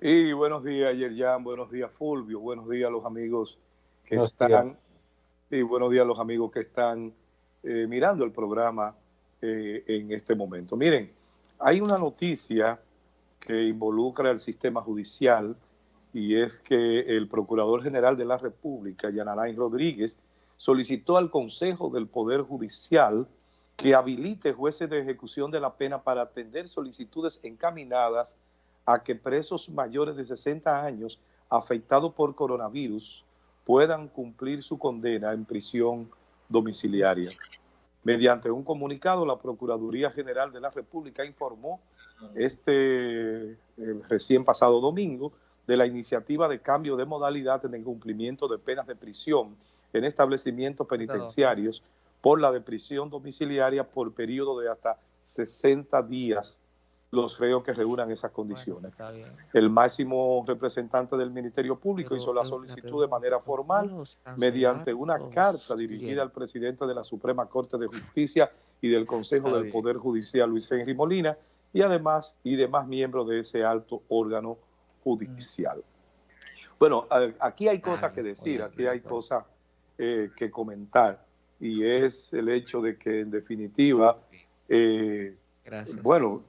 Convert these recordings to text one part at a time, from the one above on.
Y buenos días, Yerjan, buenos días, Fulvio, buenos días a los amigos que están, y buenos días a los amigos que están eh, mirando el programa eh, en este momento. Miren, hay una noticia que involucra al sistema judicial y es que el Procurador General de la República, Yanalain Rodríguez, solicitó al Consejo del Poder Judicial que habilite jueces de ejecución de la pena para atender solicitudes encaminadas a que presos mayores de 60 años afectados por coronavirus puedan cumplir su condena en prisión domiciliaria. Mediante un comunicado, la Procuraduría General de la República informó este eh, recién pasado domingo de la iniciativa de cambio de modalidad en el cumplimiento de penas de prisión en establecimientos penitenciarios por la de prisión domiciliaria por periodo de hasta 60 días los reos que reúnan esas condiciones. el máximo representante del Ministerio Público hizo la solicitud de manera formal mediante una carta dirigida al presidente de la Suprema Corte de Justicia y del Consejo del Poder Judicial, Luis Henry Molina, y además y demás miembros de ese alto órgano judicial. Bueno, aquí hay cosas que decir, aquí hay cosas eh, que comentar, y es el hecho de que en definitiva, eh, bueno,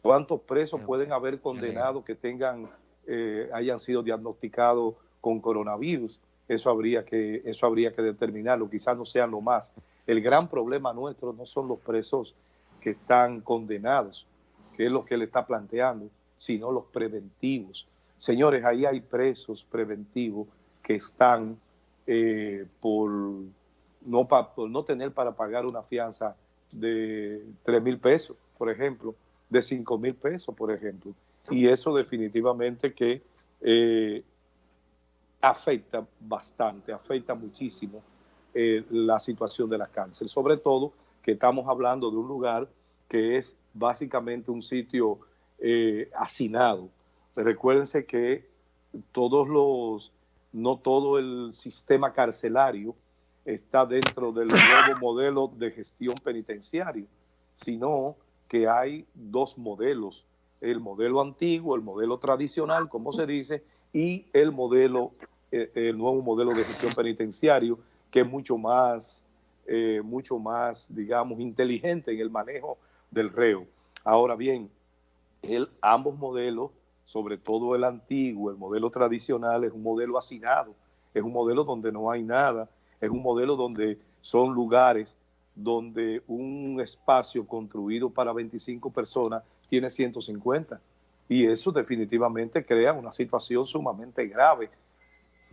¿Cuántos presos pueden haber condenado que tengan, eh, hayan sido diagnosticados con coronavirus? Eso habría, que, eso habría que determinarlo, quizás no sean lo más. El gran problema nuestro no son los presos que están condenados, que es lo que él está planteando, sino los preventivos. Señores, ahí hay presos preventivos que están eh, por, no por no tener para pagar una fianza de 3 mil pesos, por ejemplo, de 5 mil pesos, por ejemplo. Y eso definitivamente que eh, afecta bastante, afecta muchísimo eh, la situación de la cárcel. Sobre todo que estamos hablando de un lugar que es básicamente un sitio eh, hacinado. recuérdense que todos los, no todo el sistema carcelario está dentro del nuevo modelo de gestión penitenciario, sino que hay dos modelos, el modelo antiguo, el modelo tradicional, como se dice, y el modelo, eh, el nuevo modelo de gestión penitenciario, que es mucho más, eh, mucho más, digamos, inteligente en el manejo del reo. Ahora bien, el, ambos modelos, sobre todo el antiguo, el modelo tradicional, es un modelo hacinado, es un modelo donde no hay nada, es un modelo donde son lugares donde un espacio construido para 25 personas tiene 150. Y eso definitivamente crea una situación sumamente grave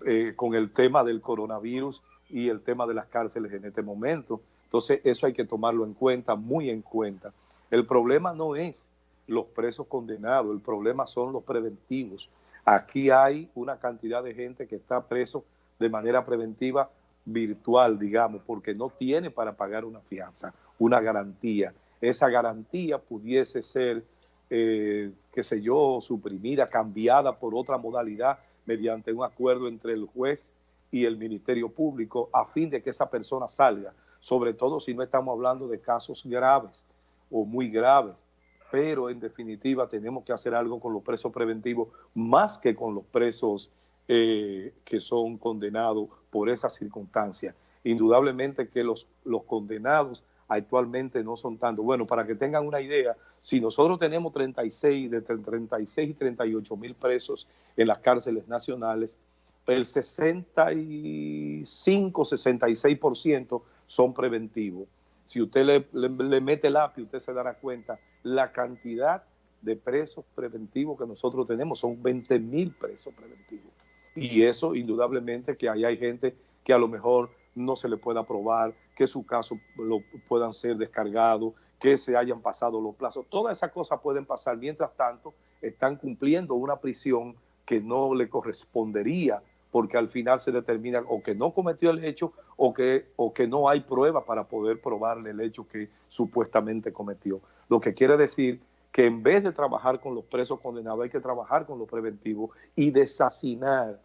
eh, con el tema del coronavirus y el tema de las cárceles en este momento. Entonces eso hay que tomarlo en cuenta, muy en cuenta. El problema no es los presos condenados, el problema son los preventivos. Aquí hay una cantidad de gente que está preso de manera preventiva virtual, digamos, porque no tiene para pagar una fianza, una garantía. Esa garantía pudiese ser, eh, qué sé yo, suprimida, cambiada por otra modalidad mediante un acuerdo entre el juez y el Ministerio Público a fin de que esa persona salga, sobre todo si no estamos hablando de casos graves o muy graves, pero en definitiva tenemos que hacer algo con los presos preventivos más que con los presos eh, que son condenados por esas circunstancias. Indudablemente que los, los condenados actualmente no son tantos. Bueno, para que tengan una idea, si nosotros tenemos 36, de 36 y 38 mil presos en las cárceles nacionales, el 65, 66% son preventivos. Si usted le, le, mete lápiz, usted se dará cuenta la cantidad de presos preventivos que nosotros tenemos. Son 20 mil presos preventivos. Y eso indudablemente que ahí hay gente que a lo mejor no se le pueda aprobar, que su caso lo puedan ser descargados, que se hayan pasado los plazos. Todas esas cosas pueden pasar. Mientras tanto, están cumpliendo una prisión que no le correspondería porque al final se determina o que no cometió el hecho o que, o que no hay prueba para poder probarle el hecho que supuestamente cometió. Lo que quiere decir que en vez de trabajar con los presos condenados hay que trabajar con los preventivos y desasinar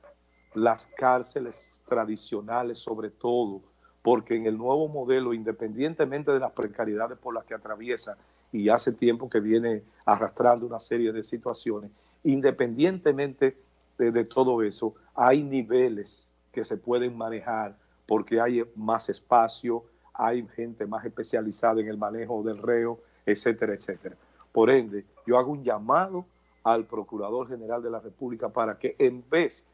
las cárceles tradicionales sobre todo, porque en el nuevo modelo, independientemente de las precariedades por las que atraviesa y hace tiempo que viene arrastrando una serie de situaciones, independientemente de, todo eso, hay niveles que se pueden manejar porque hay más espacio, hay gente más especializada en el manejo del reo, etcétera, etcétera. Por ende, yo hago un llamado al Procurador General de la República para que en vez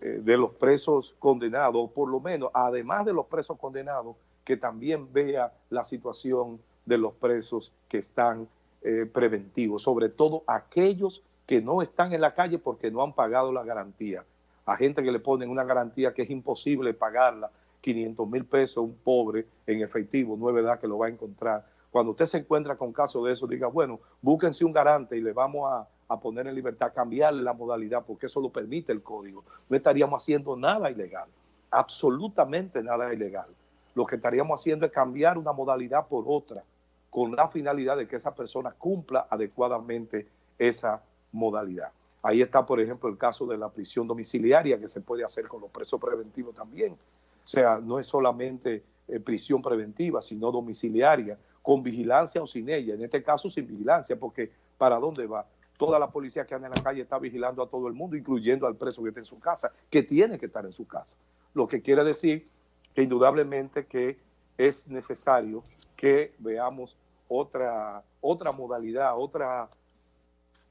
eh, de los presos condenados, o por lo menos, además de los presos condenados, que también vea la situación de los presos que están eh, preventivos, sobre todo aquellos que no están en la calle porque no han pagado la garantía. A gente que le ponen una garantía que es imposible pagarla, 500 mil pesos, un pobre en efectivo, no es verdad que lo va a encontrar. Cuando usted se encuentra con casos de eso, diga, bueno, búsquense un garante y le vamos a, a poner en libertad, cambiarle la modalidad, porque eso lo permite el código. No estaríamos haciendo nada ilegal, absolutamente nada ilegal. Lo que estaríamos haciendo es cambiar una modalidad por otra, con la finalidad de que esa persona cumpla adecuadamente esa modalidad. Ahí está, por ejemplo, el caso de la prisión domiciliaria que se puede hacer con los presos preventivos también. O sea, no es solamente eh, prisión preventiva, sino domiciliaria, con vigilancia o sin ella. En este caso, sin vigilancia, porque ¿para dónde va? Toda la policía que anda en la calle está vigilando a todo el mundo, incluyendo al preso que está en su casa, que tiene que estar en su casa. Lo que quiere decir que indudablemente que es necesario que veamos otra, otra modalidad, otra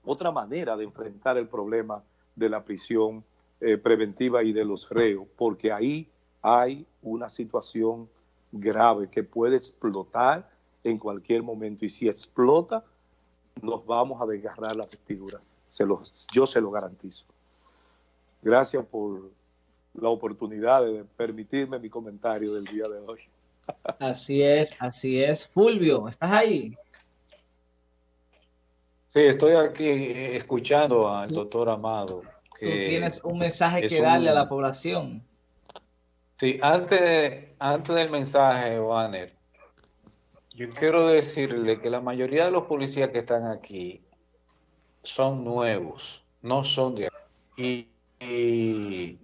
otra manera de enfrentar el problema de la prisión eh, preventiva y de los reos, porque ahí hay una situación grave que puede explotar en cualquier momento y si explota nos vamos a desgarrar la vestidura, se yo se lo garantizo. Gracias por la oportunidad de permitirme mi comentario del día de hoy. Así es, así es. Fulvio, ¿estás ahí? Sí, estoy aquí escuchando al doctor Amado. Tú tienes un mensaje que darle a la población. Sí, antes, antes del mensaje, Wanner, yo quiero decirle que la mayoría de los policías que están aquí son nuevos, no son de aquí. Y,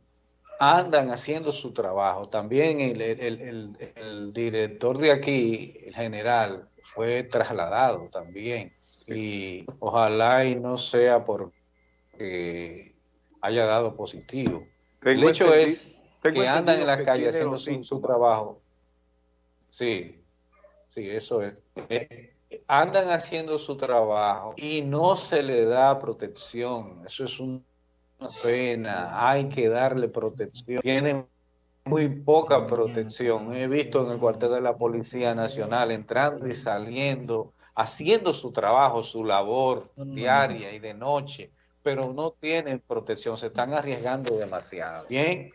andan haciendo su trabajo. También el, el director de aquí, el general, fue trasladado también y ojalá y no sea porque haya dado positivo. el hecho es que andan en la calle haciendo su, trabajo. Sí, sí, eso es. Eh, andan haciendo su trabajo y no se le da protección. Eso es una pena. Hay que darle protección. Tienen muy poca protección. He visto en el cuartel de la Policía Nacional entrando y saliendo haciendo su trabajo, su labor diaria y de noche, pero no tienen protección, se están arriesgando demasiado. Bien,